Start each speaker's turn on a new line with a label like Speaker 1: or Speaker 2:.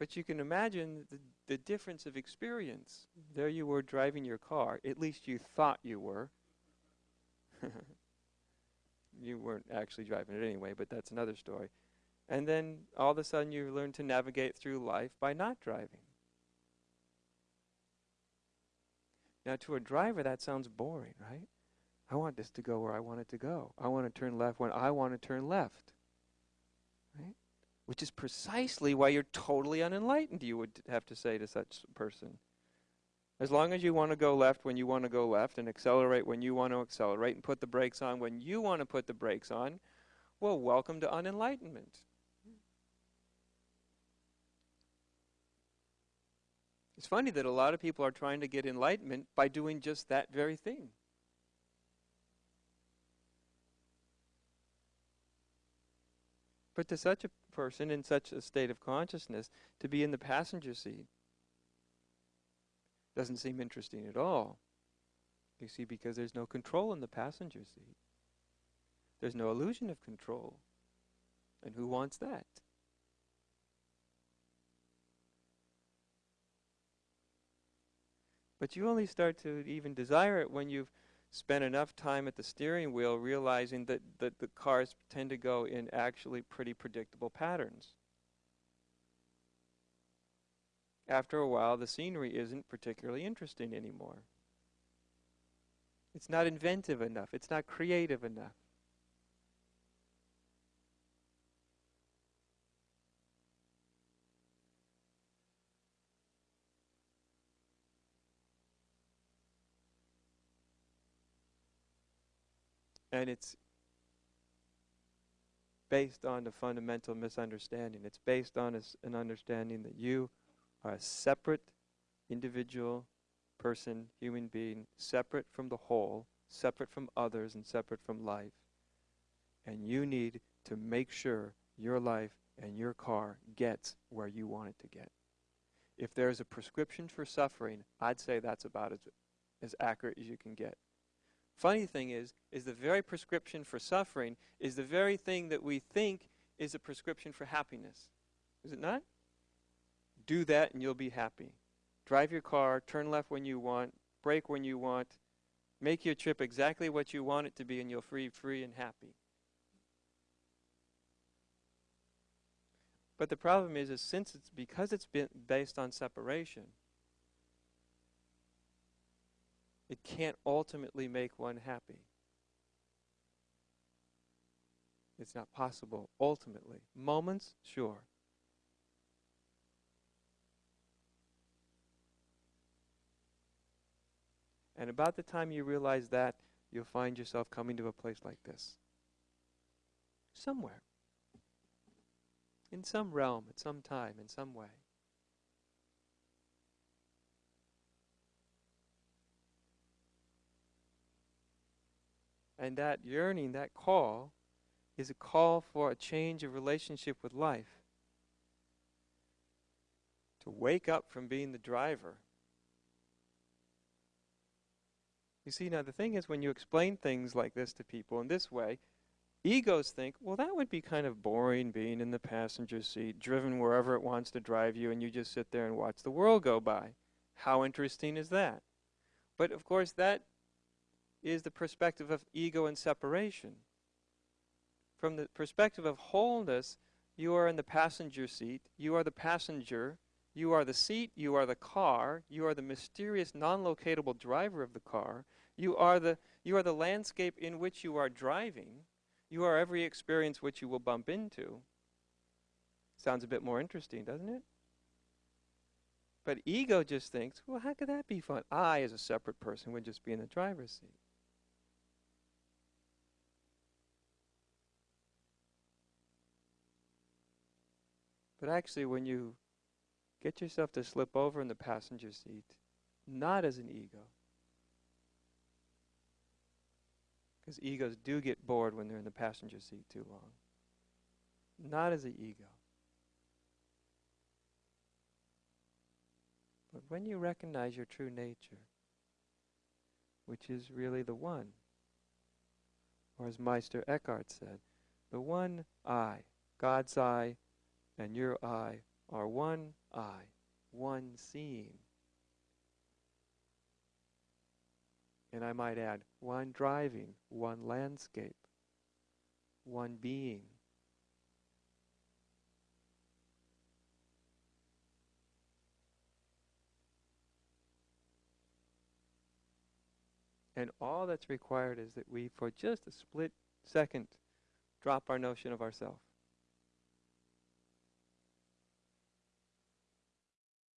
Speaker 1: But you can imagine the, the difference of experience. Mm-hmm. There you were driving your car, at least you thought you were. you weren't actually driving it anyway, but that's another story. And then all of a sudden you learn to navigate through life by not driving. Now, to a driver, that sounds boring, right? I want this to go where I want it to go. I want to turn left when I want to turn left. Which is precisely why you're totally unenlightened, you would have to say to such a person. As long as you want to go left when you want to go left and accelerate when you want to accelerate and put the brakes on when you want to put the brakes on, well, welcome to unenlightenment. It's funny that a lot of people are trying to get enlightenment by doing just that very thing. But to such a person in such a state of consciousness, to be in the passenger seat doesn't seem interesting at all. You see, because there's no control in the passenger seat. There's no illusion of control. And who wants that? But you only start to even desire it when you've spent enough time at the steering wheel realizing that, that the cars tend to go in actually pretty predictable patterns. After a while, the scenery isn't particularly interesting anymore. It's not inventive enough. It's not creative enough. And it's based on a fundamental misunderstanding. It's based on a, an understanding that you are a separate individual person, human being, separate from the whole, separate from others, and separate from life. And you need to make sure your life and your car gets where you want it to get. If there's a prescription for suffering, I'd say that's about as, as accurate as you can get. Funny thing is, is the very prescription for suffering is the very thing that we think is a prescription for happiness. Is it not? Do that and you'll be happy. Drive your car, turn left when you want, brake when you want, make your trip exactly what you want it to be and you'll be free and happy. But the problem is, is since it's because it's been based on separation, it can't ultimately make one happy. It's not possible ultimately. Moments, sure. And about the time you realize that, you'll find yourself coming to a place like this. Somewhere. In some realm, at some time, in some way. And that yearning, that call, is a call for a change of relationship with life. To wake up from being the driver. You see, now the thing is, when you explain things like this to people in this way, egos think, well, that would be kind of boring being in the passenger seat, driven wherever it wants to drive you, and you just sit there and watch the world go by. How interesting is that? But of course, that is the perspective of ego and separation. From the perspective of wholeness, you are in the passenger seat, you are the passenger, you are the seat, you are the car, you are the mysterious non-locatable driver of the car, you are the, you are the landscape in which you are driving, you are every experience which you will bump into. Sounds a bit more interesting, doesn't it? But ego just thinks, well, how could that be fun? I, as a separate person, would just be in the driver's seat. But actually, when you get yourself to slip over in the passenger seat, not as an ego, because egos do get bored when they're in the passenger seat too long, not as an ego. But when you recognize your true nature, which is really the one, or as Meister Eckhart said, the one I, God's eye, and your eye are one eye, one seeing. And I might add, one driving, one landscape, one being. And all that's required is that we, for just a split second, drop our notion of ourself.